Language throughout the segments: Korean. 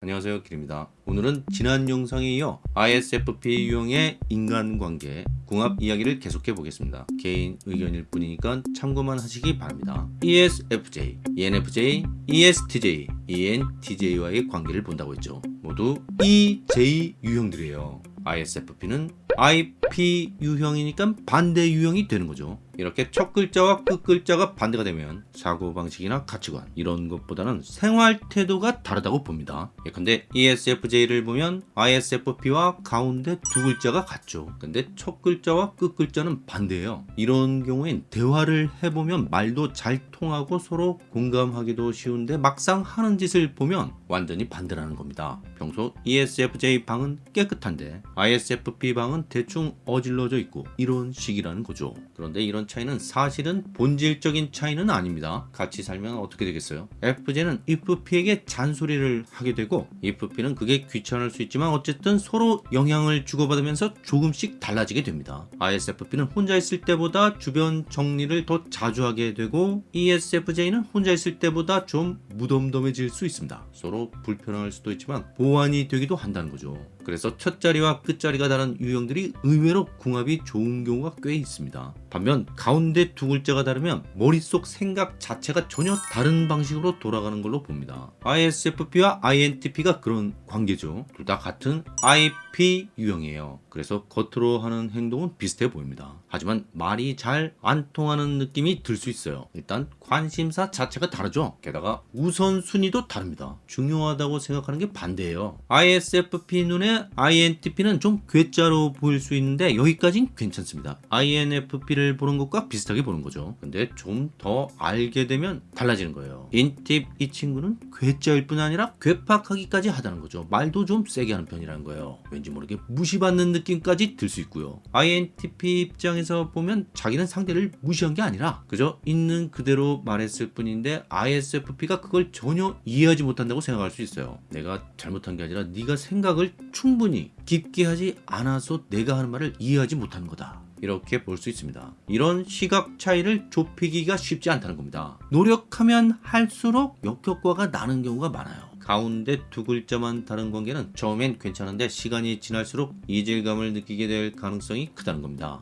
안녕하세요 길입니다. 오늘은 지난 영상에 이어 ISFP 유형의 인간관계 궁합 이야기를 계속해 보겠습니다. 개인 의견일 뿐이니까 참고만 하시기 바랍니다. ESFJ, ENFJ, ESTJ, ENTJ와의 관계를 본다고 했죠. 모두 EJ 유형들이에요. ISFP는 IP 유형이니까 반대 유형이 되는 거죠. 이렇게 첫 글자와 끝 글자가 반대가 되면 사고방식이나 가치관 이런 것보다는 생활 태도가 다르다고 봅니다. 예컨대 ESFJ를 보면 ISFP와 가운데 두 글자가 같죠. 근데 첫 글자와 끝 글자는 반대예요. 이런 경우엔 대화를 해보면 말도 잘 통하고 서로 공감하기도 쉬운데 막상 하는 짓을 보면 완전히 반대라는 겁니다. 평소 ESFJ 방은 깨끗한데 ISFP 방은 대충 어질러져 있고 이런 식이라는 거죠. 그런데 이런 차이는 사실은 본질적인 차이는 아닙니다. 같이 살면 어떻게 되겠어요? FJ는 IFP에게 잔소리를 하게 되고 IFP는 그게 귀찮을 수 있지만 어쨌든 서로 영향을 주고받으면서 조금씩 달라지게 됩니다. ISFP는 혼자 있을 때보다 주변 정리를 더 자주 하게 되고 ESFJ는 혼자 있을 때보다 좀 무덤덤해질 수 있습니다. 서로 불편할 수도 있지만 보완이 되기도 한다는 거죠. 그래서 첫 자리와 끝 자리가 다른 유형들이 의외로 궁합이 좋은 경우가 꽤 있습니다. 반면 가운데 두 글자가 다르면 머릿속 생각 자체가 전혀 다른 방식으로 돌아가는 걸로 봅니다. ISFP와 INTP가 그런 관계죠. 둘 다 같은 IP 유형이에요. 그래서 겉으로 하는 행동은 비슷해 보입니다. 하지만 말이 잘 안 통하는 느낌이 들 수 있어요. 일단 관심사 자체가 다르죠. 게다가 우선순위도 다릅니다. 중요하다고 생각하는 게 반대예요. ISFP 눈에 INTP는 좀 괴짜로 보일 수 있는데 여기까진 괜찮습니다. INFP를 보는 것과 비슷하게 보는 거죠. 근데 좀 더 알게 되면 달라지는 거예요. 인팁 이 친구는 괴짜일 뿐 아니라 괴팍하기까지 하다는 거죠. 말도 좀 세게 하는 편이라는 거예요. 왠지 모르게 무시받는 느낌까지 들 수 있고요. INTP 입장에서 보면 자기는 상대를 무시한 게 아니라 그저 있는 그대로 말했을 뿐인데 ISFP가 그걸 전혀 이해하지 못한다고 생각할 수 있어요. 내가 잘못한 게 아니라 네가 생각을 충 분히 깊게 하지 않아서 내가 하는 말을 이해하지 못하는 거다. 이렇게 볼 수 있습니다. 이런 시각 차이를 좁히기가 쉽지 않다는 겁니다. 노력하면 할수록 역효과가 나는 경우가 많아요. 가운데 두 글자만 다른 관계는 처음엔 괜찮은데 시간이 지날수록 이질감을 느끼게 될 가능성이 크다는 겁니다.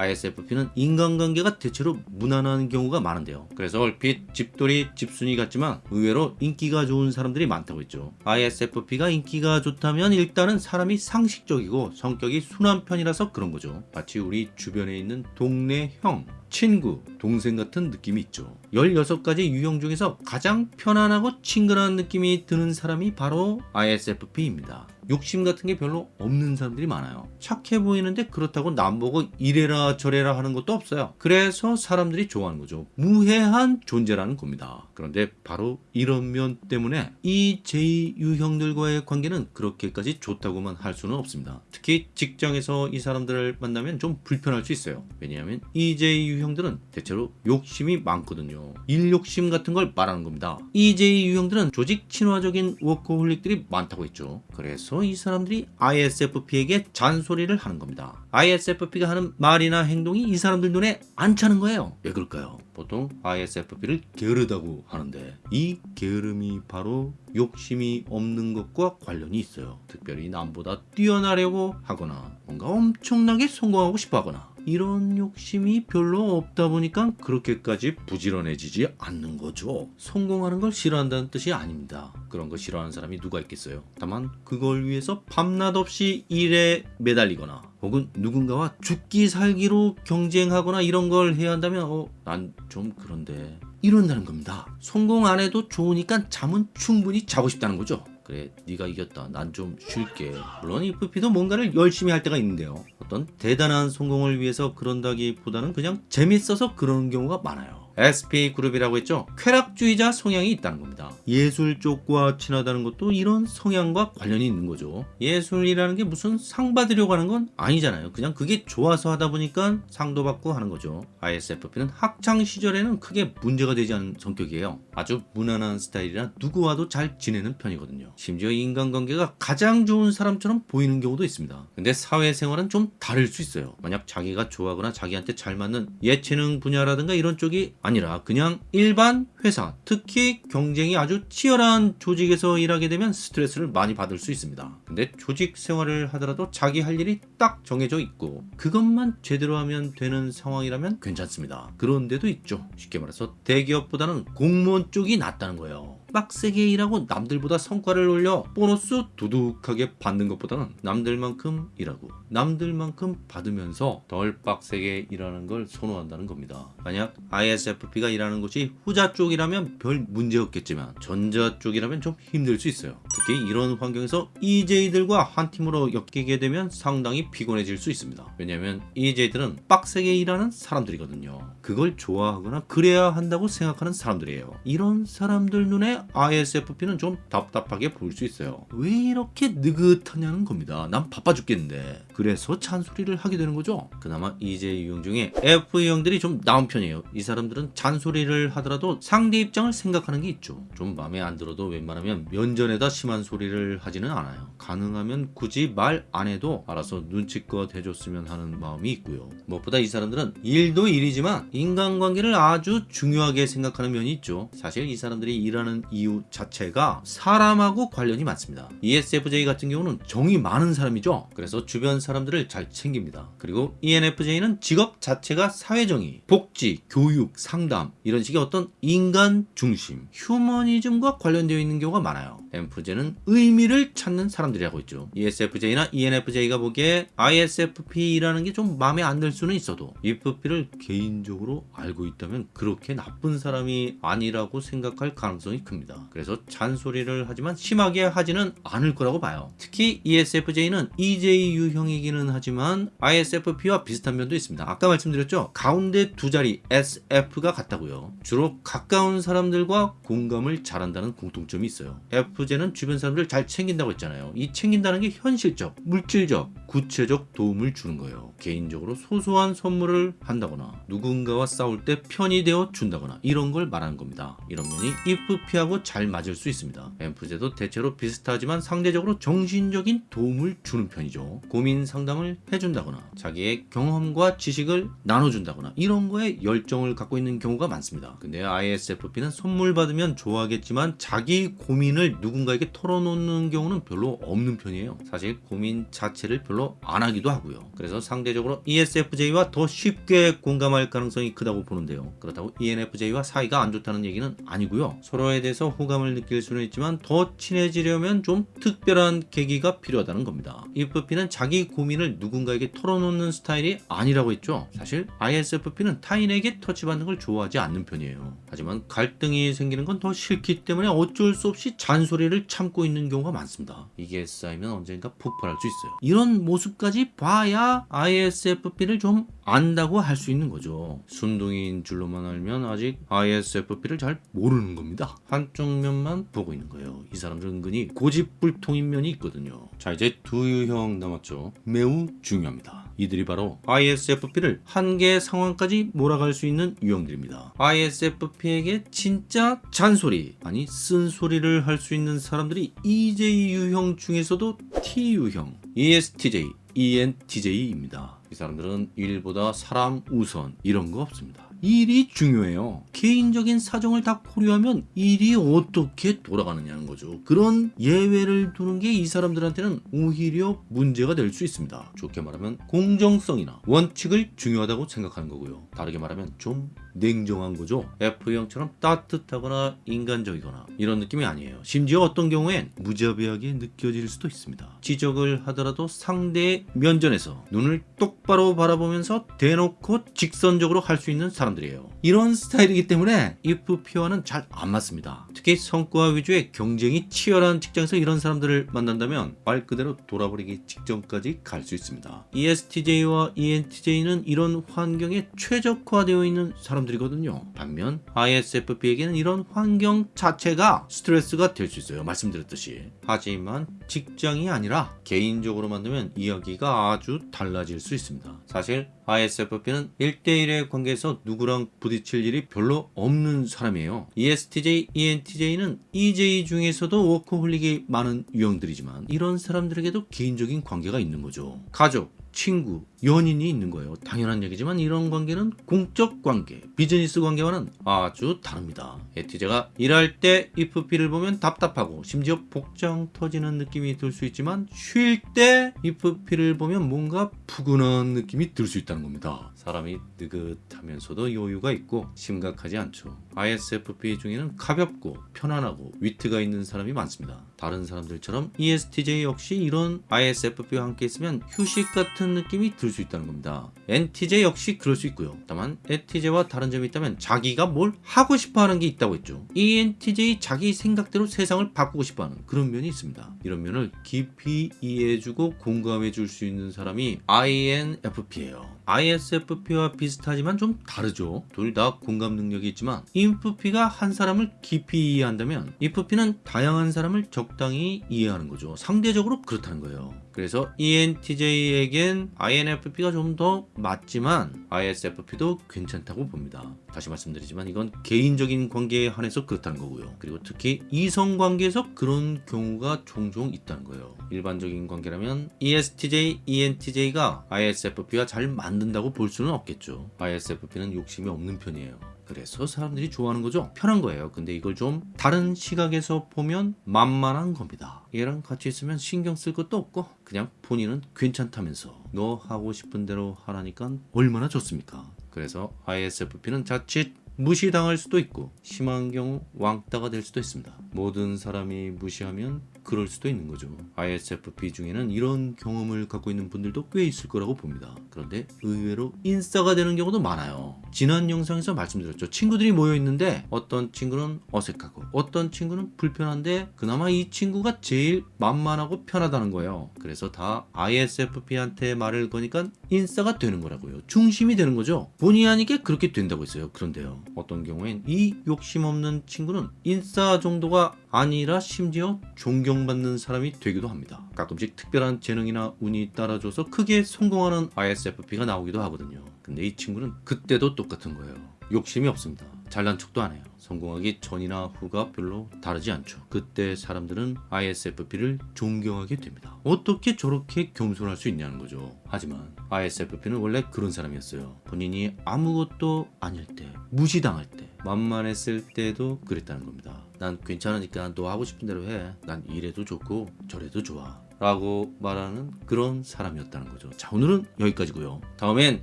ISFP는 인간관계가 대체로 무난한 경우가 많은데요. 그래서 얼핏 집돌이 집순이 같지만 의외로 인기가 좋은 사람들이 많다고 했죠. ISFP가 인기가 좋다면 일단은 사람이 상식적이고 성격이 순한 편이라서 그런 거죠. 마치 우리 주변에 있는 동네 형, 친구, 동생 같은 느낌이 있죠. 16가지 유형 중에서 가장 편안하고 친근한 느낌이 드는 사람이 바로 ISFP입니다. 욕심 같은 게 별로 없는 사람들이 많아요. 착해 보이는데 그렇다고 남보고 이래라 저래라 하는 것도 없어요. 그래서 사람들이 좋아하는 거죠. 무해한 존재라는 겁니다. 그런데 바로 이런 면 때문에 이 j 유형들과의 관계는 그렇게까지 좋다고만 할 수는 없습니다. 특히 직장에서 이 사람들을 만나면 좀 불편할 수 있어요. 왜냐하면 EJ 유형들은 대체로 욕심이 많거든요. 일 욕심 같은 걸 말하는 겁니다. EJ 유형들은 조직 친화적인 워커홀릭들이 많다고 했죠. 그래서 이 사람들이 ISFP에게 잔소리를 하는 겁니다. ISFP가 하는 말이나 행동이 이 사람들 눈에 안 차는 거예요. 왜 그럴까요? 보통 ISFP를 게으르다고 하는데 이 게으름이 바로 욕심이 없는 것과 관련이 있어요. 특별히 남보다 뛰어나려고 하거나 뭔가 엄청나게 성공하고 싶어 하거나 이런 욕심이 별로 없다 보니까 그렇게까지 부지런해지지 않는 거죠. 성공하는 걸 싫어한다는 뜻이 아닙니다. 그런 거 싫어하는 사람이 누가 있겠어요. 다만 그걸 위해서 밤낮 없이 일에 매달리거나 혹은 누군가와 죽기 살기로 경쟁하거나 이런 걸 해야 한다면 어, 난 좀 그런데 이런다는 겁니다. 성공 안 해도 좋으니까 잠은 충분히 자고 싶다는 거죠. 그래 네가 이겼다. 난 좀 쉴게. 물론 IFP도 뭔가를 열심히 할 때가 있는데요. 어떤 대단한 성공을 위해서 그런다기보다는 그냥 재밌어서 그러는 경우가 많아요 SP 그룹이라고 했죠. 쾌락주의자 성향이 있다는 겁니다. 예술 쪽과 친하다는 것도 이런 성향과 관련이 있는 거죠. 예술이라는 게 무슨 상 받으려고 하는 건 아니잖아요. 그냥 그게 좋아서 하다 보니까 상도 받고 하는 거죠. ISFP는 학창 시절에는 크게 문제가 되지 않은 성격이에요. 아주 무난한 스타일이라 누구와도 잘 지내는 편이거든요. 심지어 인간관계가 가장 좋은 사람처럼 보이는 경우도 있습니다. 근데 사회생활은 좀 다를 수 있어요. 만약 자기가 좋아하거나 자기한테 잘 맞는 예체능 분야라든가 이런 쪽이 라 그냥 일반 회사, 특히 경쟁이 아주 치열한 조직에서 일하게 되면 스트레스를 많이 받을 수 있습니다. 근데 조직 생활을 하더라도 자기 할 일이 딱 정해져 있고 그것만 제대로 하면 되는 상황이라면 괜찮습니다. 그런 데도 있죠. 쉽게 말해서 대기업보다는 공무원 쪽이 낫다는 거예요. 빡세게 일하고 남들보다 성과를 올려 보너스 두둑하게 받는 것보다는 남들만큼 일하고 남들만큼 받으면서 덜 빡세게 일하는 걸 선호한다는 겁니다. 만약 ISFP가 일하는 곳이 후자 쪽이라면 별 문제 없겠지만 전자 쪽이라면 좀 힘들 수 있어요. 특히 이런 환경에서 EJ들과 한 팀으로 엮이게 되면 상당히 피곤해질 수 있습니다. 왜냐하면 EJ들은 빡세게 일하는 사람들이거든요. 그걸 좋아하거나 그래야 한다고 생각하는 사람들이에요. 이런 사람들 눈에 ISFP는 좀 답답하게 보일 수 있어요. 왜 이렇게 느긋하냐는 겁니다. 난 바빠 죽겠는데. 그래서 잔소리를 하게 되는 거죠. 그나마 EJ 유형 중에 F 유형들이 좀 나은 편이에요. 이 사람들은 잔소리를 하더라도 상대 입장을 생각하는 게 있죠. 좀 마음에 안 들어도 웬만하면 면전에다 심한 소리를 하지는 않아요. 가능하면 굳이 말 안 해도 알아서 눈치껏 해줬으면 하는 마음이 있고요. 무엇보다 이 사람들은 일도 일이지만 인간관계를 아주 중요하게 생각하는 면이 있죠. 사실 이 사람들이 일하는 이유 자체가 사람하고 관련이 많습니다. ESFJ 같은 경우는 정이 많은 사람이죠. 그래서 주변 사람들을 잘 챙깁니다. 그리고 ENFJ는 직업 자체가 사회정의, 복지, 교육, 상담 이런 식의 어떤 인간 중심, 휴머니즘과 관련되어 있는 경우가 많아요. MFJ는 의미를 찾는 사람들이라고 있죠. E ESFJ나 ENFJ가 보기에 ISFP라는 게 좀 마음에 안 들 수는 있어도 EFP를 개인적으로 알고 있다면 그렇게 나쁜 사람이 아니라고 생각할 가능성이 큽니다. 그래서 잔소리를 하지만 심하게 하지는 않을 거라고 봐요. 특히 E ESFJ는 EJ 유형이기는 하지만 ISFP와 비슷한 면도 있습니다. 아까 말씀드렸죠? 가운데 두 자리 SF가 같다고요. 주로 가까운 사람들과 공감을 잘한다는 공통점이 있어요. FJ는 주변 사람들을 잘 챙긴다고 했잖아요. 이 챙긴다는 게 현실적, 물질적, 구체적 도움을 주는 거예요. 개인적으로 소소한 선물을 한다거나 누군가와 싸울 때 편이 되어 준다거나 이런 걸 말하는 겁니다. 이런 면이 EFP하고 잘 맞을 수 있습니다. MFJ도 대체로 비슷하지만 상대적으로 정신적인 도움을 주는 편이죠. 고민 상담을 해준다거나 자기의 경험과 지식을 나눠준다거나 이런 거에 열정을 갖고 있는 경우가 많습니다. 근데 ISFP는 선물 받으면 좋아하겠지만 자기 고민을 누 군가에게 털어놓는 경우는 별로 없는 편이에요. 사실 고민 자체를 별로 안 하기도 하고요. 그래서 상대적으로 ESFJ와 더 쉽게 공감할 가능성이 크다고 보는데요. 그렇다고 ENFJ와 사이가 안 좋다는 얘기는 아니고요. 서로에 대해서 호감을 느낄 수는 있지만 더 친해지려면 좀 특별한 계기가 필요하다는 겁니다. EFP는 자기 고민을 누군가에게 털어놓는 스타일이 아니라고 했죠. 사실 ISFP는 타인에게 터치받는 걸 좋아하지 않는 편이에요. 하지만 갈등이 생기는 건 더 싫기 때문에 어쩔 수 없이 잔소리 를 참고 있는 경우가 많습니다. 이게 쌓이면 언젠가 폭발할 수 있어요. 이런 모습까지 봐야 ISFP를 좀 안다고 할 수 있는 거죠. 순둥이인 줄로만 알면 아직 ISFP를 잘 모르는 겁니다. 한쪽 면만 보고 있는 거예요. 이 사람들은 은근히 고집불통인 면이 있거든요. 자 이제 두 유형 남았죠. 매우 중요합니다. 이들이 바로 ISFP를 한계 상황까지 몰아갈 수 있는 유형들입니다. ISFP에게 진짜 잔소리 아니 쓴소리를 할 수 있는 사람들이 EJ 유형 중에서도 T 유형, ESTJ, ENTJ입니다. 이 사람들은 일보다 사람 우선 이런 거 없습니다. 일이 중요해요. 개인적인 사정을 다 고려하면 일이 어떻게 돌아가느냐는 거죠. 그런 예외를 두는 게 이 사람들한테는 오히려 문제가 될 수 있습니다. 좋게 말하면 공정성이나 원칙을 중요하다고 생각하는 거고요. 다르게 말하면 좀 냉정한 거죠. F형처럼 따뜻하거나 인간적이거나 이런 느낌이 아니에요. 심지어 어떤 경우엔 무자비하게 느껴질 수도 있습니다. 지적을 하더라도 상대의 면전에서 눈을 똑바로 바라보면서 대놓고 직선적으로 할 수 있는 사람들이에요. 이런 스타일이기 때문에 EFP와는 잘안 맞습니다. 특히 성과 위주의 경쟁이 치열한 직장에서 이런 사람들을 만난다면 말 그대로 돌아버리기 직전까지 갈 수 있습니다. ESTJ와 ENTJ는 이런 환경에 최적화되어 있는 사람 들이거든요. 반면 ISFP에게는 이런 환경 자체가 스트레스가 될 수 있어요. 말씀드렸듯이. 하지만 직장이 아니라 개인적으로 만들면 이야기가 아주 달라질 수 있습니다. 사실 ISFP는 1대1의 관계에서 누구랑 부딪힐 일이 별로 없는 사람이에요. ESTJ, ENTJ는 EJ 중에서도 워커홀릭이 많은 유형들이지만 이런 사람들에게도 개인적인 관계가 있는 거죠. 가족, 친구, 연인이 있는 거예요. 당연한 얘기지만 이런 관계는 공적 관계, 비즈니스 관계와는 아주 다릅니다. 에티제가 일할 때 IFP를 보면 답답하고 심지어 복장 터지는 느낌이 들 수 있지만 쉴 때 IFP를 보면 뭔가 푸근한 느낌이 들 수 있다는 겁니다. 사람이 느긋하면서도 여유가 있고 심각하지 않죠. ISFP 중에는 가볍고 편안하고 위트가 있는 사람이 많습니다. 다른 사람들처럼 ESTJ 역시 이런 ISFP와 함께 있으면 휴식 같은 느낌이 들 수 있다는 겁니다. NTJ 역시 그럴 수 있고요. 다만 NTJ와 다른 점이 있다면 자기가 뭘 하고 싶어 하는 게 있다고 했죠. ENTJ 자기 생각대로 세상을 바꾸고 싶어 하는 그런 면이 있습니다. 이런 면을 깊이 이해해주고 공감해줄 수 있는 사람이 INFP예요. ISFP 와 비슷하지만 좀 다르죠. 둘 다 공감 능력이 있지만 INFP가 한 사람을 깊이 이해한다면 INFP는 다양한 사람을 적당히 이해하는 거죠. 상대적으로 그렇다는 거예요. 그래서 ENTJ에겐 INFP가 좀 더 맞지만 ISFP도 괜찮다고 봅니다. 다시 말씀드리지만 이건 개인적인 관계에 한해서 그렇다는 거고요. 그리고 특히 이성 관계에서 그런 경우가 종종 있다는 거예요. 일반적인 관계라면 ESTJ, ENTJ가 ISFP와 잘 맞는다고 볼 수는 없겠죠. ISFP는 욕심이 없는 편이에요. 그래서 사람들이 좋아하는 거죠. 편한 거예요. 근데 이걸 좀 다른 시각에서 보면 만만한 겁니다. 얘랑 같이 있으면 신경 쓸 것도 없고 그냥 본인은 괜찮다면서 너 하고 싶은 대로 하라니까 얼마나 좋습니까? 그래서 ISFP는 자칫 무시당할 수도 있고 심한 경우 왕따가 될 수도 있습니다. 모든 사람이 무시하면 그럴 수도 있는 거죠. ISFP 중에는 이런 경험을 갖고 있는 분들도 꽤 있을 거라고 봅니다. 그런데 의외로 인싸가 되는 경우도 많아요. 지난 영상에서 말씀드렸죠. 친구들이 모여 있는데 어떤 친구는 어색하고 어떤 친구는 불편한데 그나마 이 친구가 제일 만만하고 편하다는 거예요. 그래서 다 ISFP한테 말을 거니까 인싸가 되는 거라고요. 중심이 되는 거죠. 본의 아니게 그렇게 된다고 했어요. 그런데요. 어떤 경우엔 이 욕심 없는 친구는 인싸 정도가 아니라 심지어 존경받는 사람이 되기도 합니다. 가끔씩 특별한 재능이나 운이 따라줘서 크게 성공하는 ISFP가 나오기도 하거든요. 근데 이 친구는 그때도 똑같은 거예요. 욕심이 없습니다. 잘난 척도 안 해요. 성공하기 전이나 후가 별로 다르지 않죠. 그때 사람들은 ISFP를 존경하게 됩니다. 어떻게 저렇게 겸손할 수 있냐는 거죠. 하지만 ISFP는 원래 그런 사람이었어요. 본인이 아무것도 아닐 때, 무시당할 때, 만만했을 때도 그랬다는 겁니다. 난 괜찮으니까 너 하고 싶은 대로 해. 난 이래도 좋고 저래도 좋아. 라고 말하는 그런 사람이었다는 거죠. 자, 오늘은 여기까지고요. 다음엔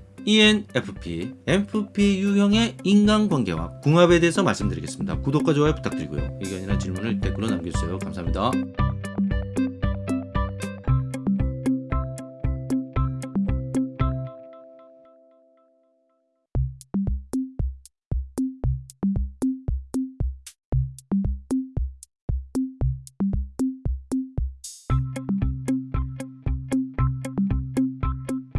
ENFP, MFP 유형의 인간관계와 궁합에 대해서 말씀드리겠습니다. 구독과 좋아요 부탁드리고요. 의견이나 질문을 댓글로 남겨주세요. 감사합니다.